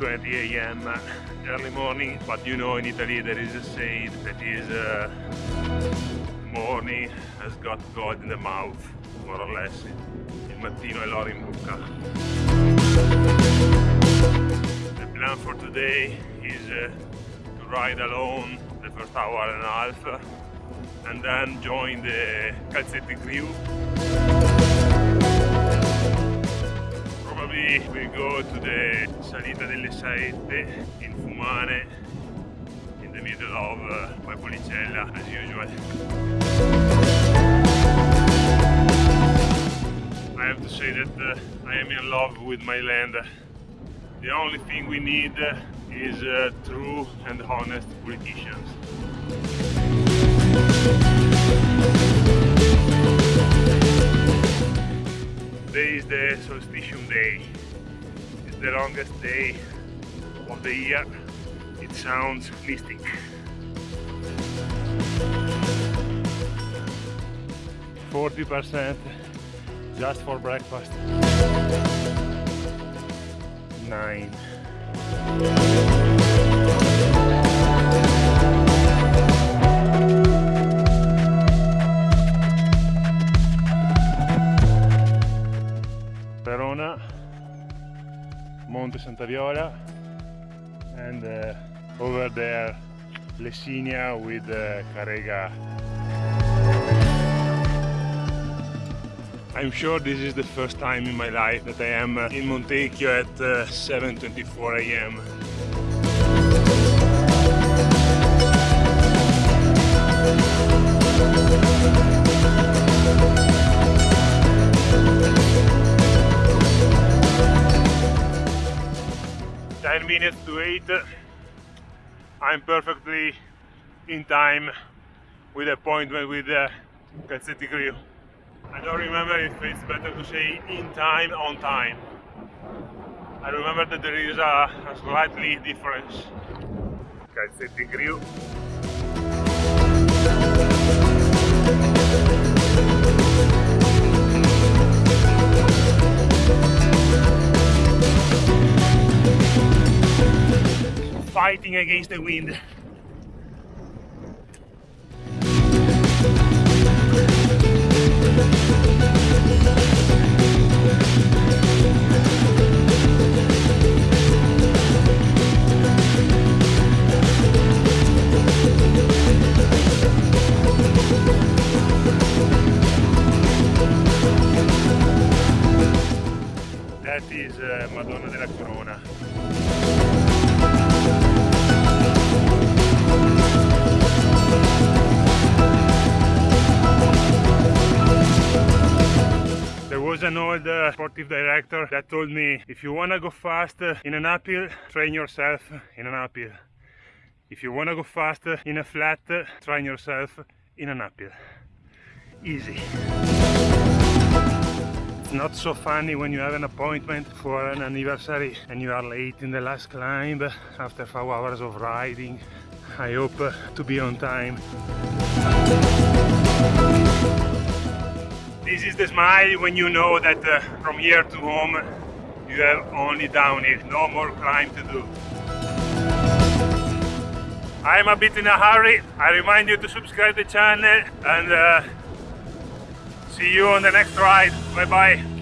6.20 a.m. early morning but you know in Italy there is a saying that is uh, morning has got God in the mouth more or less il mattino è l'oro in bocca the plan for today is uh, to ride alone the first hour and a half and then join the Calzetti crew we go to the Salita delle Saette in Fumane in the middle of uh, as usual. I have to say that uh, I am in love with my land. The only thing we need is uh, true and honest politicians. Is the solstitium day. It's the longest day of the year. It sounds mystic. Forty percent just for breakfast. Nine. Verona, Monte Santa Viola, and uh, over there Lessinia with uh, Carega. I'm sure this is the first time in my life that I am uh, in Montecchio at uh, 7.24 am. Minutes to eight. I'm perfectly in time with appointment with uh, the Calzetti crew. I don't remember if it's better to say in time, on time. I remember that there is a, a slightly difference. Calzetti crew. Fighting against the wind. Uh, Madonna della Corona. Uh, sportive director that told me if you wanna go fast uh, in an uphill, train yourself in an uphill. If you wanna go fast uh, in a flat, uh, train yourself in an uphill. Easy. It's not so funny when you have an appointment for an anniversary and you are late in the last climb after five hours of riding. I hope uh, to be on time. This is the smile when you know that uh, from here to home you have only downhill, no more climb to do. I'm a bit in a hurry. I remind you to subscribe the channel and uh, see you on the next ride. Bye bye.